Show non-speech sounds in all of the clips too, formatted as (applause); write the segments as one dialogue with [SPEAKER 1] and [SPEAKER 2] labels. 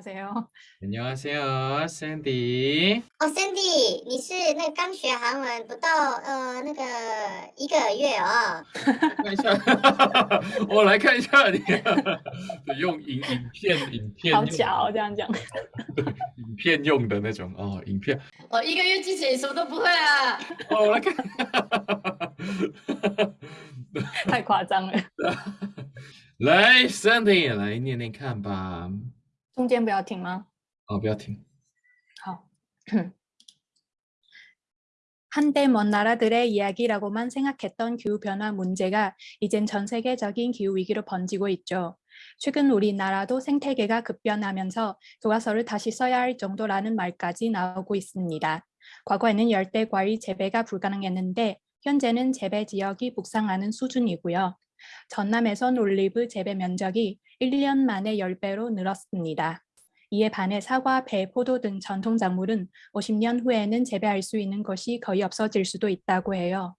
[SPEAKER 1] 안녕하세요.
[SPEAKER 2] 안녕하세요, 샌디.
[SPEAKER 3] 哦，Cindy，你是那个刚学韩文不到呃那个一个月哦。
[SPEAKER 2] 看一下，我来(laughs) 看一下你，用影影片影片
[SPEAKER 1] 好
[SPEAKER 2] 用
[SPEAKER 1] 假哦，这样讲。
[SPEAKER 2] 对影片用的那种哦，影片
[SPEAKER 3] 我一个月之前什么都不会啊。
[SPEAKER 2] 哦，我来看，
[SPEAKER 1] 太夸张了，(laughs)
[SPEAKER 2] 来，Sandy 来念念看吧。
[SPEAKER 1] 中间不要停吗？
[SPEAKER 2] 哦，不要停。
[SPEAKER 1] 好. 한때 먼 (clears throat) 나라들의 이야기라고만 생각했던 기후 변화 문제가 이젠 전 세계적인 기후 위기로 번지고 있죠. 최근 우리나라도 생태계가 급변하면서 교과서를 다시 써야 할 정도라는 말까지 나오고 있습니다. 과거에는 열대 과일 재배가 불가능했는데 현재는 재배 지역이 북상하는 수준이고요. 전남에선 올리브 재배 면적이 1년 만에 10배로 늘었습니다. 이에 반해 사과, 배, 포도 등 전통 작물은 50년 후에는 재배할 수 있는 것이 거의 없어질 수도 있다고 해요.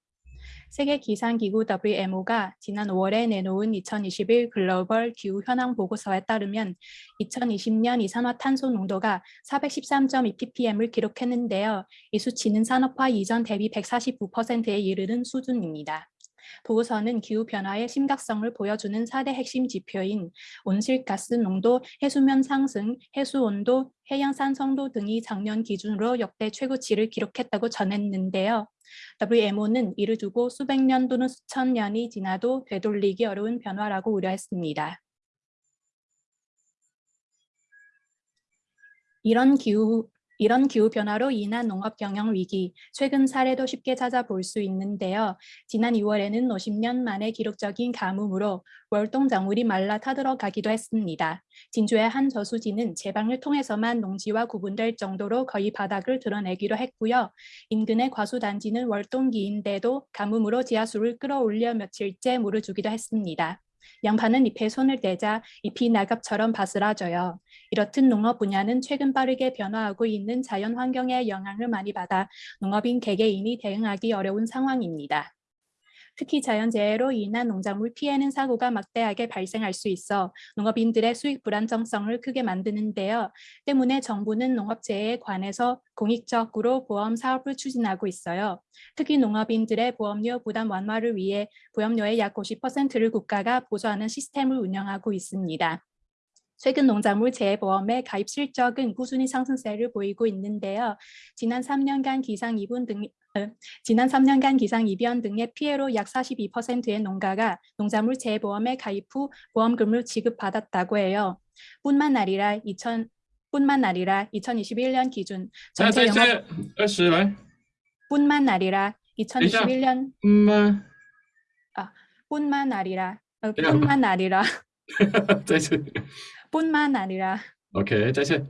[SPEAKER 1] 세계 기상기구 WMO가 지난 5월에 내놓은 2021 글로벌 기후 현황 보고서에 따르면 2020년 이산화탄소 농도가 413.2 ppm을 기록했는데요. 이 수치는 산업화 이전 대비 149%에 이르는 수준입니다. 보고서는 기후변화의 심각성을 보여주는 4대 핵심 지표인 온실가스 농도, 해수면 상승, 해수온도, 해양산성도 등이 작년 기준으로 역대 최고치를 기록했다고 전했는데요. WMO는 이를 두고 수백 년 또는 수천 년이 지나도 되돌리기 어려운 변화라고 우려했습니다. 이런 기후 이런 기후변화로 인한 농업 경영 위기, 최근 사례도 쉽게 찾아볼 수 있는데요. 지난 2월에는 50년 만에 기록적인 가뭄으로 월동 작물이 말라 타들어가기도 했습니다. 진주의 한 저수지는 제방을 통해서만 농지와 구분될 정도로 거의 바닥을 드러내기로 했고요. 인근의 과수단지는 월동기인데도 가뭄으로 지하수를 끌어올려 며칠째 물을 주기도 했습니다. 양파는 잎에 손을 대자 잎이 낙엽처럼 바스라져요. 이렇듯 농업 분야는 최근 빠르게 변화하고 있는 자연 환경의 영향을 많이 받아 농업인 개개인이 대응하기 어려운 상황입니다. 특히 자연재해로 인한 농작물 피해는 사고가 막대하게 발생할 수 있어 농업인들의 수익 불안정성을 크게 만드는데요. 때문에 정부는 농업재해에 관해서 공익적으로 보험 사업을 추진하고 있어요. 특히 농업인들의 보험료 부담 완화를 위해 보험료의 약 50%를 국가가 보조하는 시스템을 운영하고 있습니다. 최근 농작물 재해보험의 가입 실적은 꾸준히 상승세를 보이고 있는데요. 지난 3년간 기상 이분 등 어, (laughs) 지난 3년간 기상 이변 등의 피해로 약 42%의 농가가 농작물 재보험에 가입 후 보험금을 지급받았다고 해요. 뿐만 아니라 2000 뿐만 아니라 2021년 기준 전체 영업 뿐만 아니라 2021년
[SPEAKER 2] 뿐만.
[SPEAKER 1] 아 뿐만 아니라 어, 뿐만 아니라. (laughs) 뿐만 아니라.
[SPEAKER 2] 오케이 다시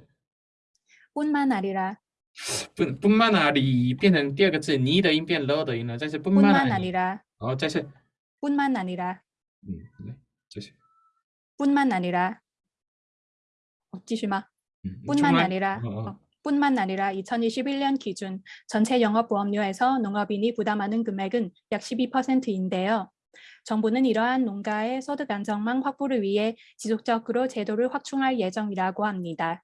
[SPEAKER 1] 뿐만 아니라
[SPEAKER 2] 不不慢哪里变成第二个字，你的音变了的音了，再次不慢
[SPEAKER 1] 뿐만
[SPEAKER 2] 哪里，
[SPEAKER 1] 아니라
[SPEAKER 2] 好，再次，
[SPEAKER 1] 뿐만 아니라
[SPEAKER 2] 嗯，来，再次，
[SPEAKER 1] 뿐만 아니라 어, 继续吗?
[SPEAKER 2] 嗯，你重
[SPEAKER 1] 뿐만
[SPEAKER 2] 来
[SPEAKER 1] 아니라
[SPEAKER 2] 哦哦
[SPEAKER 1] 어, 뿐만 아니라 2021년 기준 전체 영업보험료에서 농업인이 부담하는 금액은 약 12%인데요. 정부는 이러한 농가의 소득 안정망 확보를 위해 지속적으로 제도를 확충할 예정이라고 합니다.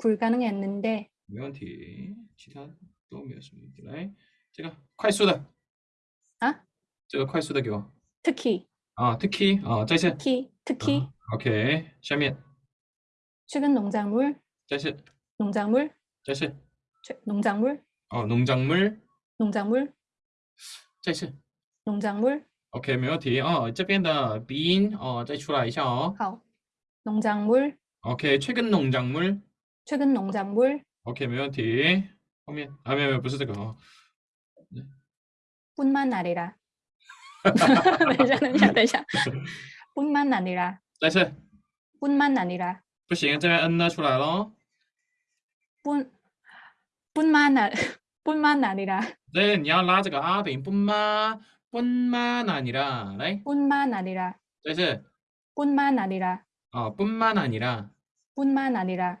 [SPEAKER 1] 불가능했는데
[SPEAKER 2] 没问题，其他都没有什么问题。来，这个快速的
[SPEAKER 1] 啊，
[SPEAKER 2] 这个快速的给我
[SPEAKER 1] 특히
[SPEAKER 2] 啊，Tiki 啊，再次
[SPEAKER 1] 특히 특히
[SPEAKER 2] ，OK，下面
[SPEAKER 1] 최근 농작물
[SPEAKER 2] 再次，
[SPEAKER 1] 농작물
[SPEAKER 2] 再次，
[SPEAKER 1] 최- 농작물
[SPEAKER 2] 哦，农작물，
[SPEAKER 1] 농작물
[SPEAKER 2] 再次
[SPEAKER 1] 농작물
[SPEAKER 2] ，OK，没问题哦。这边的鼻音哦，再出来一下哦。
[SPEAKER 1] 好 농작물
[SPEAKER 2] OK，최근농작물
[SPEAKER 1] 최근 농작물
[SPEAKER 2] OK，没问题。后面啊，没有没有，不是这个哦。
[SPEAKER 1] 뿐만 아니라 等一下等一下等一下 뿐만 아니라
[SPEAKER 2] 再次，
[SPEAKER 1] 뿐만 아니라
[SPEAKER 2] 不行，这边 n 呢出来咯。
[SPEAKER 1] 뿐 뿐만 아 (laughs) 뿐만 아니라
[SPEAKER 2] 对，你要拉这个啊等于뿐만 뿐만 아니라，来，
[SPEAKER 1] 뿐만 아니라
[SPEAKER 2] 再次
[SPEAKER 1] 뿐만 아니라
[SPEAKER 2] 哦，뿐만 아니라，
[SPEAKER 1] 뿐만 아니라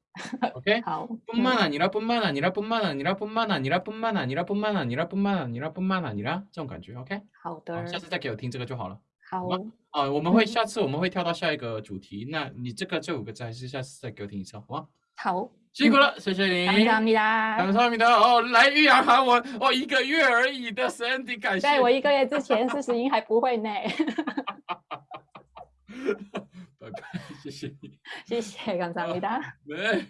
[SPEAKER 2] (laughs) ，OK？
[SPEAKER 1] 好
[SPEAKER 2] 뿐만 아니라 뿐만 아니라 뿐만 아니라 뿐만 아니라 뿐만 아니라 뿐만 아니라 뿐만 아니라 뿐만 아니라 这种感觉，OK？
[SPEAKER 1] 好
[SPEAKER 2] 好，
[SPEAKER 1] 的
[SPEAKER 2] 下次再给我听这个就好了。
[SPEAKER 1] 好
[SPEAKER 2] 啊，我们会
[SPEAKER 1] 嗯
[SPEAKER 2] 下次我们会跳到下一个主题，那你这个这五个字还是下次再给我听一次，好吗？
[SPEAKER 1] 好
[SPEAKER 2] 辛苦了，谢谢你。
[SPEAKER 1] 감사합니다.
[SPEAKER 2] 감사합니다。哦，来育养韩文哦，一个月而已的 Sandy，感谢。
[SPEAKER 1] 在我一个月之前四十音还不会呢， (laughs) 시시해 (laughs) 감사합니다.
[SPEAKER 2] 아, 네.